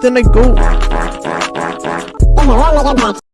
then I go.